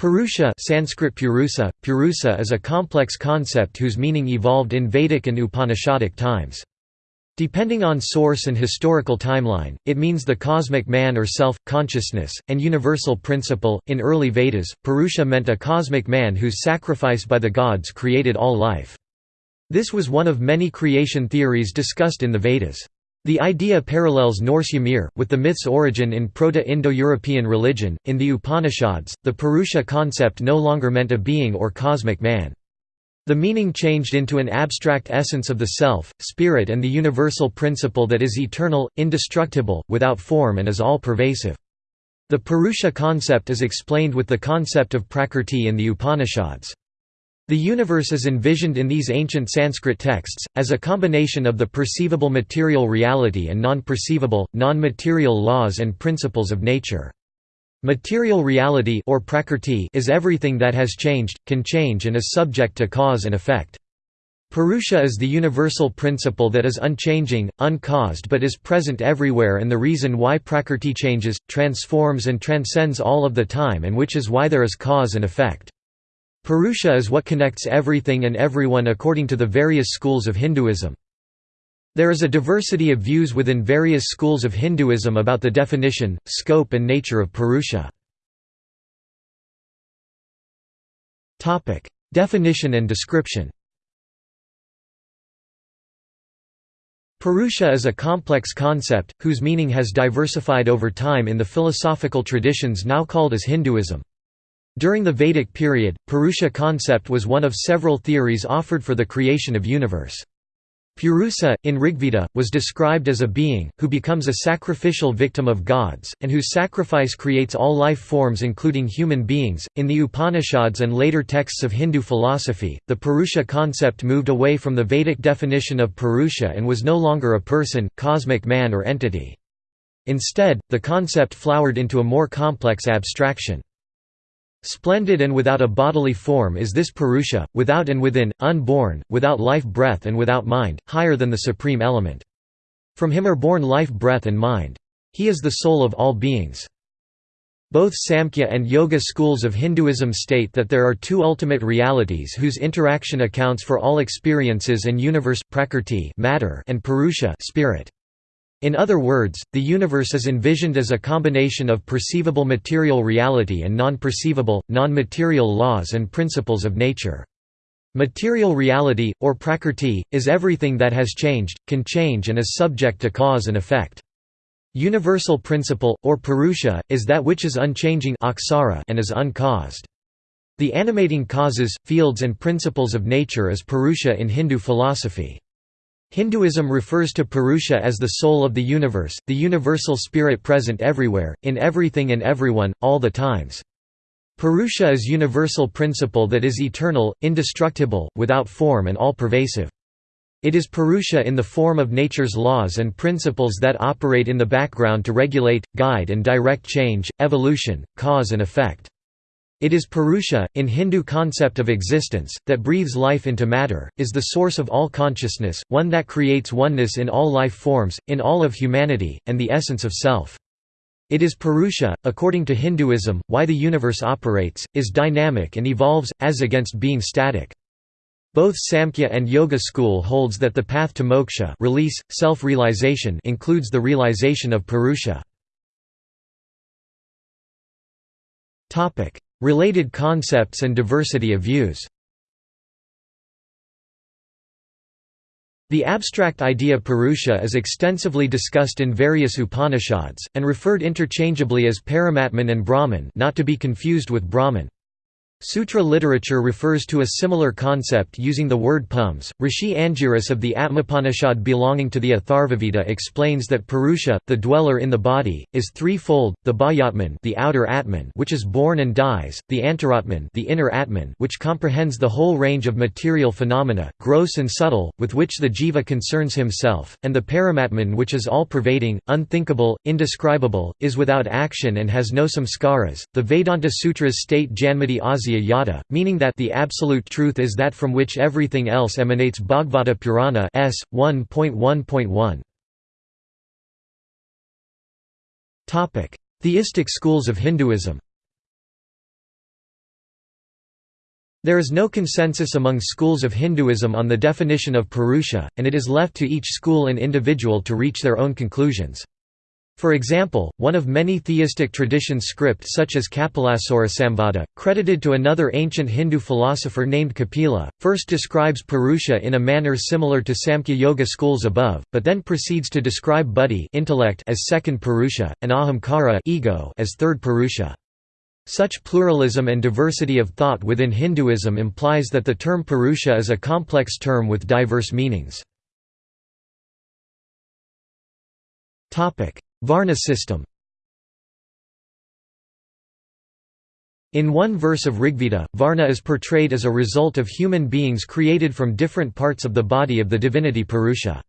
Purusha Sanskrit Purusa, Purusa is a complex concept whose meaning evolved in Vedic and Upanishadic times. Depending on source and historical timeline, it means the cosmic man or self, consciousness, and universal principle. In early Vedas, Purusha meant a cosmic man whose sacrifice by the gods created all life. This was one of many creation theories discussed in the Vedas. The idea parallels Norse Ymir, with the myth's origin in Proto-Indo-European religion. In the Upanishads, the Purusha concept no longer meant a being or cosmic man. The meaning changed into an abstract essence of the self, spirit and the universal principle that is eternal, indestructible, without form and is all-pervasive. The Purusha concept is explained with the concept of Prakrti in the Upanishads. The universe is envisioned in these ancient Sanskrit texts, as a combination of the perceivable material reality and non-perceivable, non-material laws and principles of nature. Material reality or prakrti is everything that has changed, can change and is subject to cause and effect. Purusha is the universal principle that is unchanging, uncaused but is present everywhere and the reason why prakrti changes, transforms and transcends all of the time and which is why there is cause and effect. Purusha is what connects everything and everyone according to the various schools of Hinduism. There is a diversity of views within various schools of Hinduism about the definition, scope and nature of Purusha. Definition and description Purusha is a complex concept, whose meaning has diversified over time in the philosophical traditions now called as Hinduism. During the Vedic period, Purusha concept was one of several theories offered for the creation of universe. Purusa, in Rigveda, was described as a being, who becomes a sacrificial victim of gods, and whose sacrifice creates all life forms including human beings. In the Upanishads and later texts of Hindu philosophy, the Purusha concept moved away from the Vedic definition of Purusha and was no longer a person, cosmic man or entity. Instead, the concept flowered into a more complex abstraction. Splendid and without a bodily form is this Purusha, without and within, unborn, without life breath and without mind, higher than the supreme element. From him are born life breath and mind. He is the soul of all beings. Both Samkhya and Yoga schools of Hinduism state that there are two ultimate realities whose interaction accounts for all experiences and universe prakrti matter and Purusha spirit. In other words, the universe is envisioned as a combination of perceivable material reality and non-perceivable, non-material laws and principles of nature. Material reality, or prakrti, is everything that has changed, can change and is subject to cause and effect. Universal principle, or purusha, is that which is unchanging and is uncaused. The animating causes, fields and principles of nature is purusha in Hindu philosophy. Hinduism refers to Purusha as the soul of the universe, the universal spirit present everywhere, in everything and everyone, all the times. Purusha is universal principle that is eternal, indestructible, without form and all-pervasive. It is Purusha in the form of nature's laws and principles that operate in the background to regulate, guide and direct change, evolution, cause and effect. It is Purusha, in Hindu concept of existence, that breathes life into matter, is the source of all consciousness, one that creates oneness in all life forms, in all of humanity, and the essence of self. It is Purusha, according to Hinduism, why the universe operates, is dynamic and evolves, as against being static. Both Samkhya and Yoga school holds that the path to moksha release, self-realization includes the realization of Purusha. Related concepts and diversity of views The abstract idea Purusha is extensively discussed in various Upanishads, and referred interchangeably as Paramatman and Brahman not to be confused with Brahmin. Sutra literature refers to a similar concept using the word pums. Rishi Angiras of the Atmapanishad belonging to the Atharvaveda explains that Purusha, the dweller in the body, is threefold: the Bahyatman, the outer Atman, which is born and dies; the Antaratman, the inner Atman, which comprehends the whole range of material phenomena, gross and subtle, with which the jiva concerns himself; and the Paramatman, which is all-pervading, unthinkable, indescribable, is without action and has no samskaras. The Vedanta Sutras state Janmati Asya yada, meaning that the absolute truth is that from which everything else emanates Bhagavata Purana s. 1.1.1. Theistic schools of Hinduism There is no consensus among schools of Hinduism on the definition of Purusha, and it is left to each school and individual to reach their own conclusions. For example, one of many theistic traditions script such as Kapilasura Samvada, credited to another ancient Hindu philosopher named Kapila, first describes Purusha in a manner similar to Samkhya Yoga schools above, but then proceeds to describe buddhi intellect as second Purusha, and ahamkara ego as third Purusha. Such pluralism and diversity of thought within Hinduism implies that the term Purusha is a complex term with diverse meanings. Varna system In one verse of Rigveda, Varna is portrayed as a result of human beings created from different parts of the body of the divinity Purusha.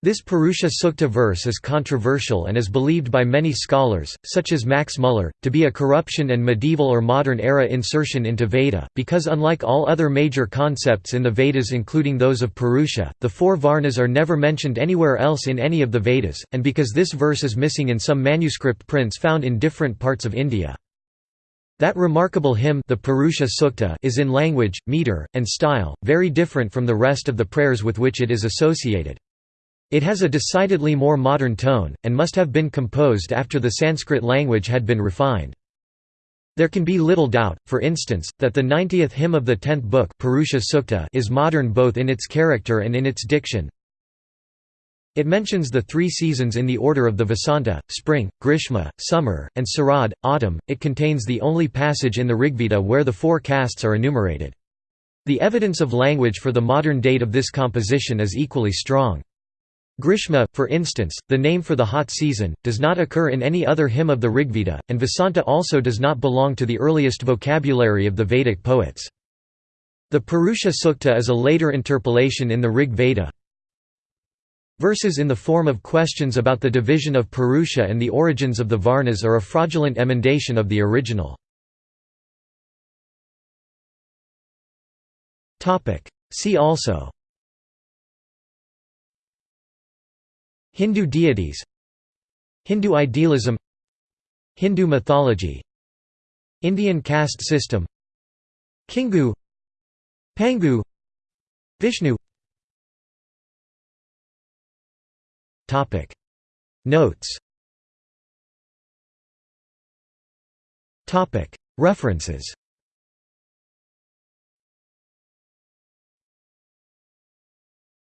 This Purusha Sukta verse is controversial and is believed by many scholars, such as Max Muller, to be a corruption and medieval or modern era insertion into Veda, because unlike all other major concepts in the Vedas including those of Purusha, the four Varnas are never mentioned anywhere else in any of the Vedas, and because this verse is missing in some manuscript prints found in different parts of India. That remarkable hymn the Purusha Sukta is in language, meter, and style, very different from the rest of the prayers with which it is associated. It has a decidedly more modern tone, and must have been composed after the Sanskrit language had been refined. There can be little doubt, for instance, that the 90th hymn of the 10th book Purusha Sukta is modern both in its character and in its diction. It mentions the three seasons in the order of the Vasanta, spring, Grishma, summer, and Sarad, autumn. It contains the only passage in the Rigveda where the four castes are enumerated. The evidence of language for the modern date of this composition is equally strong. Grishma, for instance, the name for the hot season, does not occur in any other hymn of the Rigveda, and Vasanta also does not belong to the earliest vocabulary of the Vedic poets. The Purusha Sukta is a later interpolation in the Rig Veda. Verses in the form of questions about the division of Purusha and the origins of the Varnas are a fraudulent emendation of the original. See also Hindu deities Hindu idealism Hindu mythology Indian caste system Kingu Pangu Vishnu. Notes. References